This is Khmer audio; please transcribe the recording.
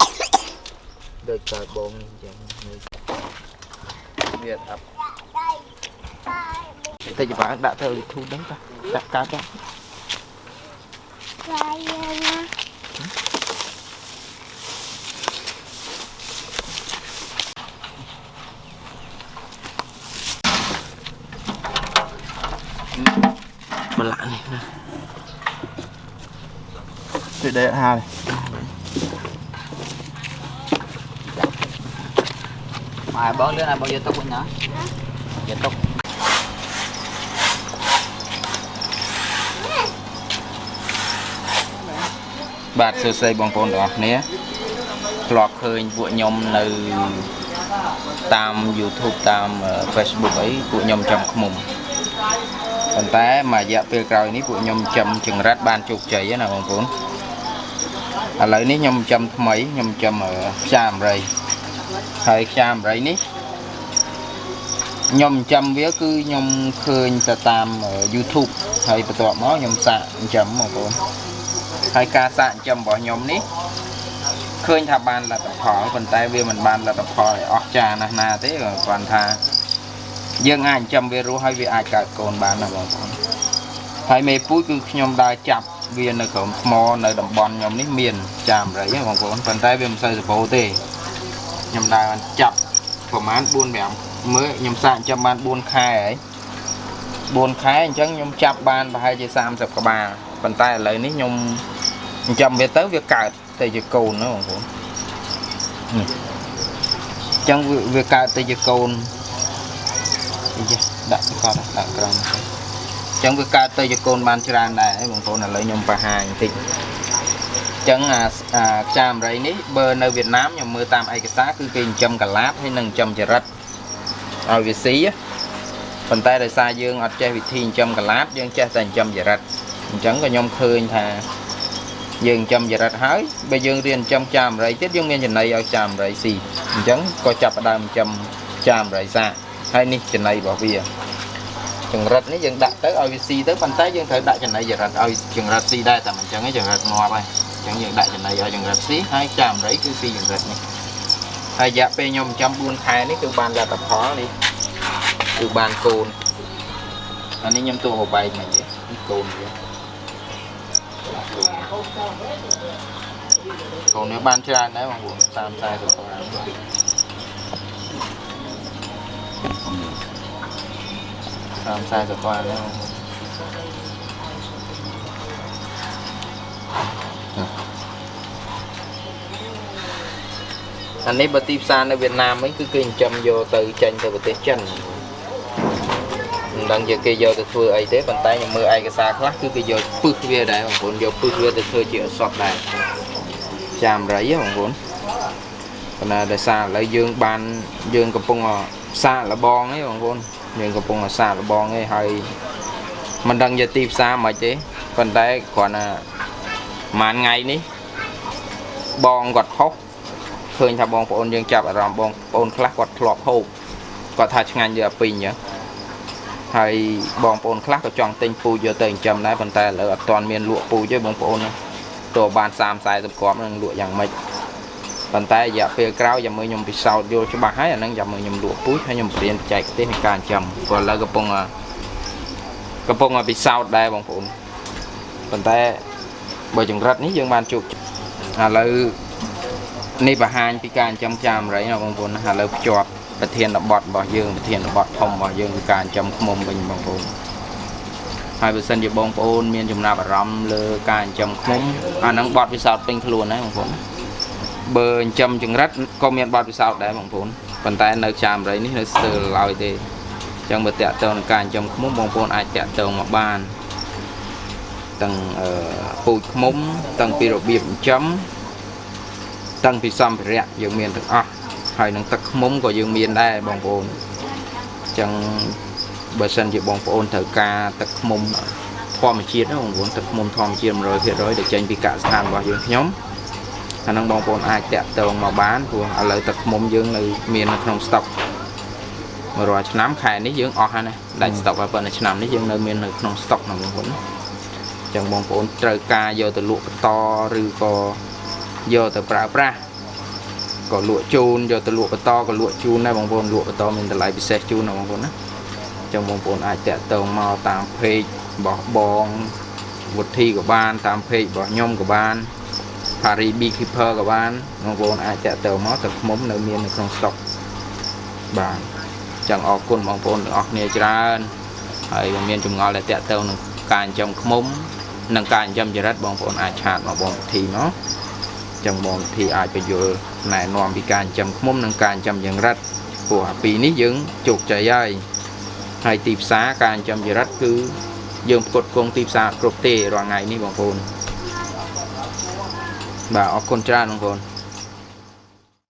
អត់ចំណៃដូចកើតបងអញ្ចឹងវាអាប់តិចបានដាក់ទៅ YouTube ហ្នឹងតាដាក់កើតទៅ Saya បន្លាក់នេះណា ទៅដែរហានេះ Mà bón đứa này bao giờ tóc anh nhá Giờ tóc បាទសួស្តីបងប្អូនទាំងអស់គ្នាធ្លាប់ឃើញពួកខ្ញុំនៅតាម YouTube តាម Facebook អីពួកខ្ញុំចំខ្មុំប៉ុន្តែមួយរយៈពេលក្រោយនេះពួកខ្ញុំចំចង្រិតបានជោគជ័យណាបងប្អូន ឥឡូវនេះខ្ញុំចំថ្មីខ្ញុំចំផ្សាអមេរិកហើយផ្សាអមេរិកនេះខ្ញុំចំវាគឺខ្ញុំឃើញទៅតាម YouTube ហើយបន្ទាប់មកខ្ញុំសាកចំបងប្អូនហើយការសាកចិញ្ចឹមរបស់ខ្ញុំនេះឃើញថាបានលទ្ធផលប៉ុន្តែវាមិនបានលទ្ធផលឲ្យអស្ចារ្យណាស់ណាទេគ្រាន់ថាយើងអាចចិញ្ចឹមវារស់ហើយវាអាចកើតកូនបានណាបងប្អូនហើយមេពូជគឺខ្ញុំដើរចាប់ វានៅក្រោមថ្មនៅតំបន់ខ្ញុំនេះមានចាមរៃហ៎បងប្អូនប៉ុន្តែវាមិនសូវសម្បូរទេខ្ញុំដើរចាប់ប្រហែល4 5មើលខ្ញុំសាកចិញ្ចឹមបាន4ខែហើយ4ខែអញ្ចឹងខ្ញុំចាប់បានប្រហែលជា30ក្បាលប៉ុន្តែឥឡូវនេះខ្ញុំចិញ្ចឹមវាទៅវាកើតទៅជាកូនណាបងប្អូននេះអញ្ចឹងវាវាកើតទៅជាកូនអីចេះដាក់សកត់ដាក់ក្រោមអញ្ចឹងវាកើតទៅជាកូនបានច្រើនដែរបងប្អូនឥឡូវខ្ញុំបង្ហាញបន្តិចអញ្ចឹងអាអាខ្យាមរៃនេះបើនៅវៀតណាមខ្ញុំមើលតាមឯកសារគឺគេចិញ្ចឹមកលាបហើយនិងចិញ្ចឹមចរិតឲ្យវាស៊ីប៉ុន្តែដោយសារយើងអត់ចេះវិធីចិញ្ចឹមកលាបយើងចេះតែចិញ្ចឹមចរិតអញ្ចឹងក៏ខ្ញុំឃើញថាយើងចិញ្ចឹមចរិតហើយបើយើងរៀនចិញ្ចឹមចាមរៃទៀតយើងមានចំណីឲ្យចាមរៃស៊ីអញ្ចឹងក៏ចាប់ផ្ដើមចិញ្ចឹមចាមរៃសាហើយនេះចំណីរបស់វា ចង្រិតនេះយើងដាក់ទៅឲ្យវាស៊ីទៅប៉ុន្តែយើងត្រូវដាក់ចំណីចរិតឲ្យចង្រិតស៊ីដែរតែមិនអញ្ចឹងទេចង្រិតងាប់ហើយអញ្ចឹងយើងដាក់ចំណីឲ្យចង្រិតស៊ីហើយចាមរៃគឺស៊ីចង្រិតនេះហើយរយៈពេលខ្ញុំចិញ្ចឹម4ខែនេះគឺបានលទ្ធផលនេះគឺបានកូនអានេះខ្ញុំទូបបែកមកទេនេះកូនវាកូននេះបានច្រើនដែរបងប្អូន30 40ក្បាល 30 40ក្បាលដែរបងប្អូនអានេះបើទីផ្សារនៅវៀតណាមវិញគឺគេចិញ្ចឹមយកទៅចេញទៅប្រទេសចិនមិនដឹងជាគេយកទៅធ្វើអីទេប៉ុន្តែខ្ញុំមើលឯកសារខ្លះគឺគេយកពឹសវាដែរបងប្អូនយកពឹសវាទៅធ្វើជាអសតដែរចាមរៃហ៎បងប្អូនប៉ុន្តែដោយសារឥឡូវយើងបានយើងកំពុង សាកលបងឯងបងប្អូនយើងកំពុងសាកលបងឯងហើយមិនដឹងយកទីផ្សារមិនទេប៉ុន្តែគ្រាន់តែមួយថ្ងៃនេះបងគាត់ផុសឃើញថាបងប្អូនយើងចាប់អារម្មណ៍បងប្អូនខ្លះគាត់ធ្លាប់ហូបគាត់ថាឆ្ងាញ់យកពីអញ្ចឹងហើយបងប្អូនខ្លះក៏ចង់ទិញពូជយកទៅចិញ្ចឹមដែរប៉ុន្តែឥឡូវអត់ទាន់មានលក់ពូជទេបងប្អូនទោះបាន30 40គ្រាប់នឹងលក់យ៉ាងម៉េច ប៉ុន្តែរយៈពេលក្រោយចាំមើលខ្ញុំពិសោធន៍យល់ច្បាស់ហើយអាហ្នឹងចាំមើលខ្ញុំលក់ពូជហើយខ្ញុំបរៀនបច្ចេកទេសនៃការចិញ្ចឹមព្រោះឥឡូវកំពុងកំពុងពិសោធន៍ដែរបងប្អូនប៉ុន្តែបើចង្រិតនេះយើងបានជួបឥឡូវនេះបង្ហាញពីការចិញ្ចឹមចាមរៃណាបងប្អូនណាឥឡូវភ្ជាប់ប្រធានបទរបស់យើងប្រធានបទធំរបស់យើងគឺការចិញ្ចឹមឃ្មុំវិញបងប្អូនហើយបើសិនជាបងប្អូនមានចំណាប់អារម្មណ៍លើការចិញ្ចឹមឃ្មុំអាហ្នឹងបទពិសោធន៍ពេញខ្លួនដែរបងប្អូន បើចិញ្ចឹមចង្រិតក៏មានបទពិសោធន៍ដែរបងប្អូនប៉ុន្តែនៅចាមរៃនេះនៅស្ទើរឡើយទេអញ្ចឹងបើតាក់ទងនឹងការចិញ្ចឹមឃ្មុំបងប្អូនអាចតាក់ទងមកបានទាំងអឺពូជឃ្មុំទាំងពីរបៀបចិញ្ចឹមទាំងពីសម្ភារៈយើងមានទាំងអស់ហើយនឹងទឹកខ្មុំក៏យើងមានដែរបងប្អូនអញ្ចឹងបើសិនជាបងប្អូនត្រូវការទឹកខ្មុំធម្មជាតិណាបងប្អូនទឹកខ្មុំធម្មជាតិ100%ដែលចេញពីកសិដ្ឋានរបស់យើងខ្ញុំ អាហ្នឹងបងប្អូនអាចតាក់ទងមកបានព្រោះឥឡូវទឹកខ្មុំយើងនៅមាននៅក្នុងស្តុករាល់ឆ្នាំខែនេះយើងអស់ហើយណាដាច់ស្តុកហើយប៉ុន្តែឆ្នាំនេះយើងនៅមាននៅក្នុងស្តុកណាបងប្អូនអ ចឹងបងប្អូនត្រូវការយកទៅលក់បន្តឬក៏យកទៅប្រើប្រាស់ក៏លក់ជូនយកទៅលក់បន្តក៏លក់ជូនដែរបងប្អូនលក់បន្តមានតម្លៃពិសេសជូនណាបងប្អូនណាចឹងបងប្អូនអាចតាក់ទងមកតាមเพจរបស់បងវុធីក៏បានតាមเพจរបស់ខ្ញុំក៏បាន Paris Beekeeper ក៏បានបងប្អូនអាចតាក់ទងមកទឹកឃ្មុំនៅមាននៅក្នុងស្តុកបាទចឹងអរគុណបងប្អូនទាំងអស់គ្នាច្រើនហើយបើមានចម្ងល់ដែលតាក់ទងនឹងការចិញ្ចឹមឃ្មុំនិងការចិញ្ចឹមចរិតបងប្អូនអាចឆាតមកបងវិធីមកចឹងបងវិធីអាចបញ្យល់ណែនាំពីការចិញ្ចឹមឃ្មុំនិងការចិញ្ចឹមចរិតព្រោះអាពីរនេះយើងជោគជ័យហើយហើយទីផ្សារការចិញ្ចឹមចរិតគឺយើងផ្គត់ផ្គង់ទីផ្សារគ្រប់ទេរាល់ថ្ងៃនេះបងប្អូន បាទអរគុណច្រើនបងប្អូន